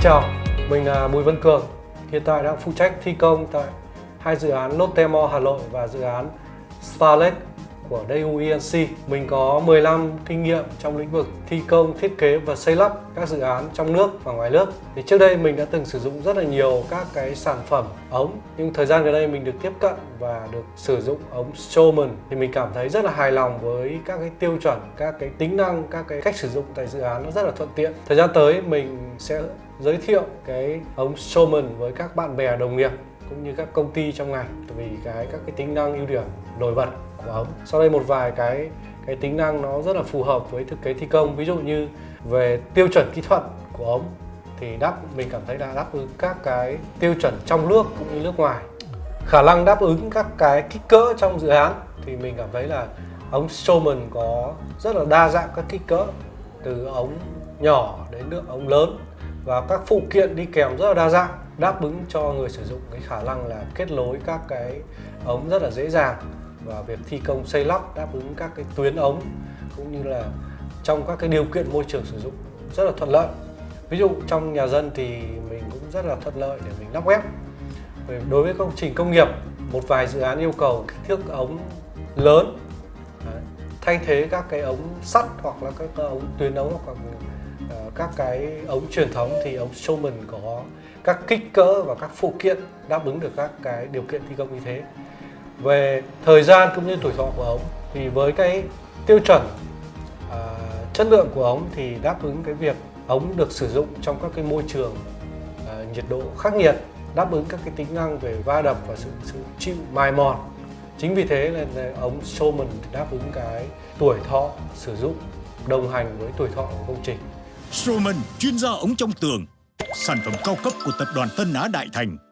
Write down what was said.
chào, mình là Bùi Văn Cường. Hiện tại đang phụ trách thi công tại hai dự án Lotte Mall Hà Nội và dự án Starlet của Daewoo Mình có 15 kinh nghiệm trong lĩnh vực thi công, thiết kế và xây lắp các dự án trong nước và ngoài nước. Thì Trước đây mình đã từng sử dụng rất là nhiều các cái sản phẩm ống Nhưng thời gian gần đây mình được tiếp cận và được sử dụng ống Strowman. Thì mình cảm thấy rất là hài lòng với các cái tiêu chuẩn, các cái tính năng, các cái cách sử dụng tại dự án nó rất là thuận tiện. Thời gian tới mình sẽ giới thiệu cái ống Strowman với các bạn bè đồng nghiệp cũng như các công ty trong ngành, vì cái, các cái tính năng ưu điểm, nổi bật của ống. Sau đây một vài cái cái tính năng nó rất là phù hợp với thực kế thi công. Ví dụ như về tiêu chuẩn kỹ thuật của ống, thì đáp, mình cảm thấy là đáp ứng các cái tiêu chuẩn trong nước cũng như nước ngoài. Khả năng đáp ứng các cái kích cỡ trong dự án, thì mình cảm thấy là ống Strowman có rất là đa dạng các kích cỡ, từ ống nhỏ đến nước ống lớn và các phụ kiện đi kèm rất là đa dạng, đáp ứng cho người sử dụng. Cái khả năng là kết nối các cái ống rất là dễ dàng và việc thi công xây lắp đáp ứng các cái tuyến ống cũng như là trong các cái điều kiện môi trường sử dụng rất là thuận lợi. Ví dụ trong nhà dân thì mình cũng rất là thuận lợi để mình lắp ghép đối với công trình công nghiệp, một vài dự án yêu cầu kích thước ống lớn thay thế các cái ống sắt hoặc là các ống tuyến ống hoặc là Ờ, các cái ống truyền thống thì ống Showman có các kích cỡ và các phụ kiện đáp ứng được các cái điều kiện thi công như thế. Về thời gian cũng như tuổi thọ của ống thì với cái tiêu chuẩn uh, chất lượng của ống thì đáp ứng cái việc ống được sử dụng trong các cái môi trường uh, nhiệt độ khắc nghiệt đáp ứng các cái tính năng về va đập và sự, sự chịu mài mòn. Chính vì thế là ống Showman đáp ứng cái tuổi thọ sử dụng đồng hành với tuổi thọ của công trình. Strowman chuyên gia ống trong tường, sản phẩm cao cấp của tập đoàn Tân Á Đại Thành.